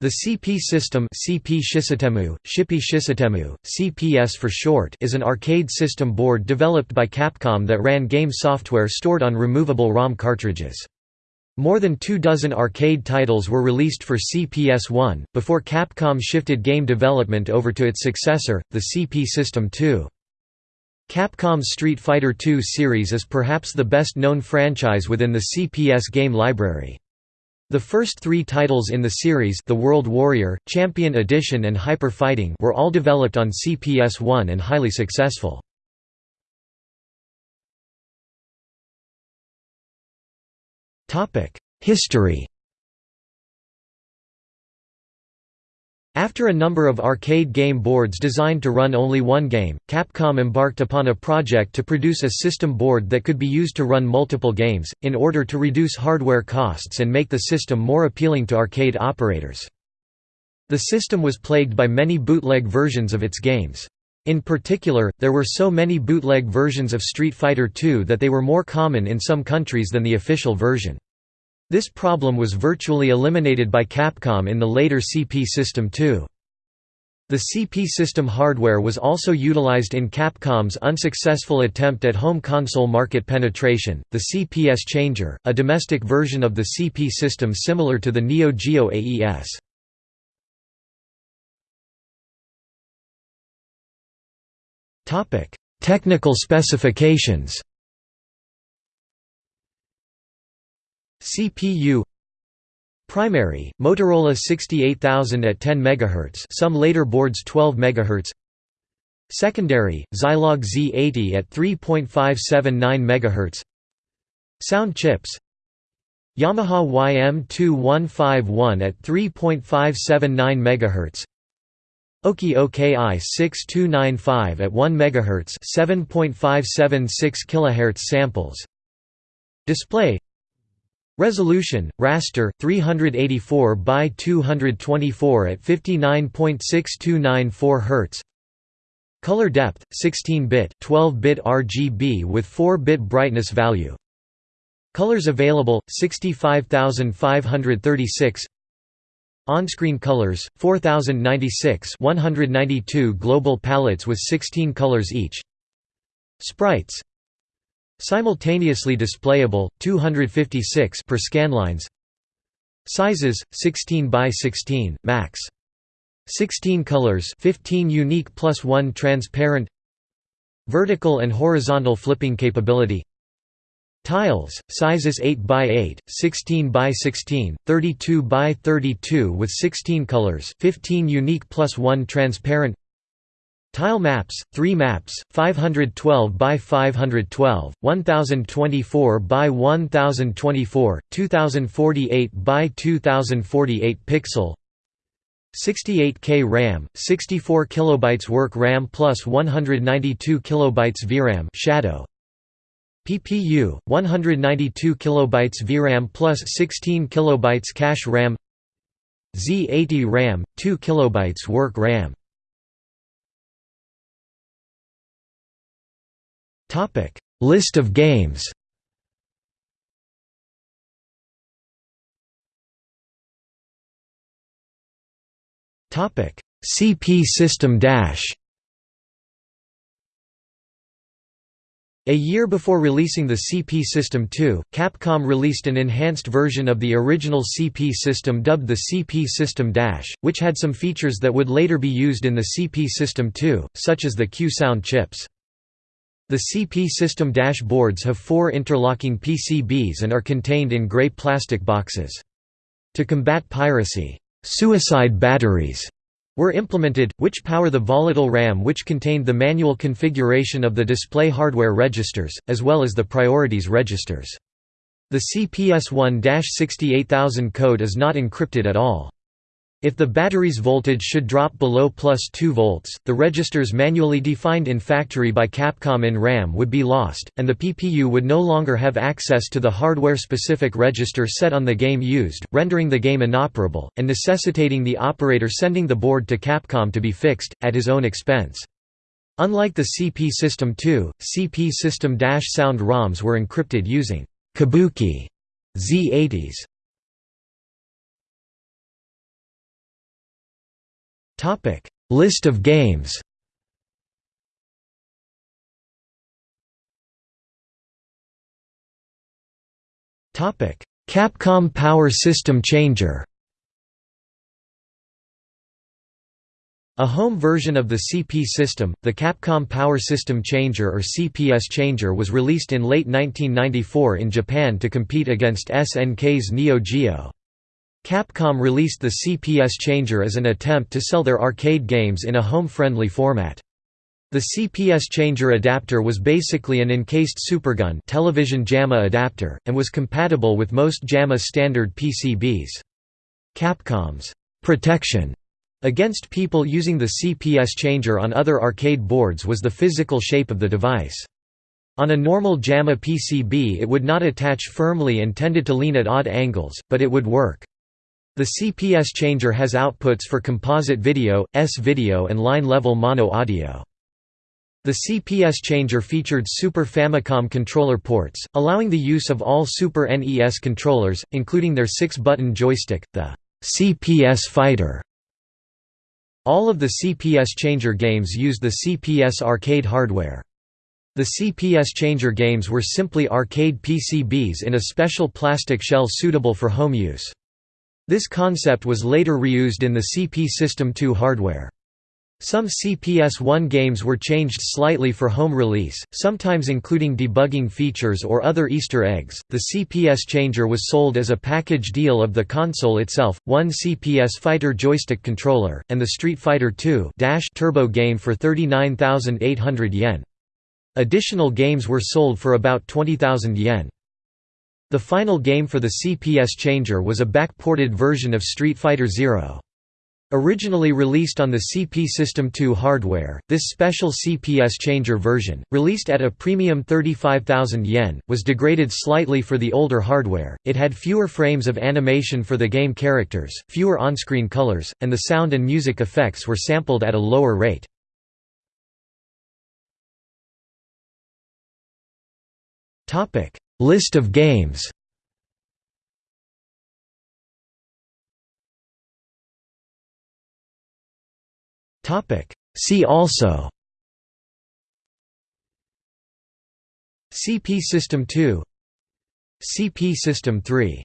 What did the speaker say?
The CP system CP Shisitemu, Shippy Shisitemu, CPS for short is an arcade system board developed by Capcom that ran game software stored on removable ROM cartridges. More than two dozen arcade titles were released for CPS-1, before Capcom shifted game development over to its successor, the CP System 2. Capcom's Street Fighter II series is perhaps the best-known franchise within the CPS game library. The first three titles in the series the World Warrior, Champion Edition and Hyper Fighting were all developed on CPS-1 and highly successful. History After a number of arcade game boards designed to run only one game, Capcom embarked upon a project to produce a system board that could be used to run multiple games, in order to reduce hardware costs and make the system more appealing to arcade operators. The system was plagued by many bootleg versions of its games. In particular, there were so many bootleg versions of Street Fighter II that they were more common in some countries than the official version. This problem was virtually eliminated by Capcom in the later CP System 2. The CP system hardware was also utilized in Capcom's unsuccessful attempt at home console market penetration, the CPS Changer, a domestic version of the CP system similar to the Neo Geo AES. Technical specifications CPU Primary, Motorola 68000 at 10 MHz some later boards 12 MHz Secondary, Zilog Z80 at 3.579 MHz Sound chips Yamaha YM2151 at 3.579 MHz Oki OKI 6295 at 1 MHz 7.576 kHz samples. Display Resolution, raster, 384 by 224 at 59.6294 Hz. Color depth, 16-bit, 12-bit RGB with 4-bit brightness value. Colors available, 65536. On-screen colors, 4096 192 global palettes with 16 colors each. Sprites Simultaneously displayable, 256 per scanlines Sizes, 16 by 16, max. 16 colors 15 unique plus 1 transparent. Vertical and horizontal flipping capability. Tiles, sizes 8 by 8, 16 by 16, 32 by 32 with 16 colors 15 unique plus 1 transparent Tile maps, 3 maps, 512 by 512, 1024 by 1024, 2048 by 2048 pixel 68K RAM, 64 kilobytes work RAM plus 192 kilobytes VRAM shadow PPU 192 kilobytes VRAM plus 16 kilobytes cache RAM Z80 RAM 2 kilobytes work RAM Topic: List of games. Topic: CP System Dash. A year before releasing the CP System 2, Capcom released an enhanced version of the original CP system dubbed the CP System Dash, which had some features that would later be used in the CP System 2, such as the Q-Sound chips. The CP system dashboards have four interlocking PCBs and are contained in gray plastic boxes. To combat piracy, suicide batteries were implemented, which power the volatile RAM which contained the manual configuration of the display hardware registers, as well as the priorities registers. The CPS1-68000 code is not encrypted at all. If the battery's voltage should drop below plus 2 volts, the registers manually defined in factory by Capcom in RAM would be lost, and the PPU would no longer have access to the hardware-specific register set on the game used, rendering the game inoperable, and necessitating the operator sending the board to Capcom to be fixed, at his own expense. Unlike the CP System 2, CP System-Sound ROMs were encrypted using Kabuki Z80s List of games. Topic: Capcom Power System Changer. A home version of the CP system, the Capcom Power System Changer or CPS Changer was released in late 1994 in Japan to compete against SNK's Neo Geo. Capcom released the CPS Changer as an attempt to sell their arcade games in a home-friendly format. The CPS Changer adapter was basically an encased supergun television JAMMA adapter, and was compatible with most JAMMA standard PCBs. Capcom's protection against people using the CPS changer on other arcade boards was the physical shape of the device. On a normal JAMMA PCB it would not attach firmly and tended to lean at odd angles, but it would work. The CPS changer has outputs for composite video, S-video and line-level mono audio. The CPS changer featured Super Famicom controller ports, allowing the use of all Super NES controllers, including their six-button joystick, the CPS Fighter. All of the CPS changer games used the CPS arcade hardware. The CPS changer games were simply arcade PCBs in a special plastic shell suitable for home use. This concept was later reused in the CP System 2 hardware. Some CPS-1 games were changed slightly for home release, sometimes including debugging features or other Easter eggs. The CPS changer was sold as a package deal of the console itself, one CPS Fighter joystick controller, and the Street Fighter II Turbo game for 39,800 yen. Additional games were sold for about 20,000 yen. The final game for the CPS changer was a back-ported version of Street Fighter Zero. Originally released on the CP System 2 hardware, this special CPS changer version, released at a premium 35,000 yen, was degraded slightly for the older hardware, it had fewer frames of animation for the game characters, fewer on-screen colors, and the sound and music effects were sampled at a lower rate. List of games. Topic: See also. CP System 2 CP System 3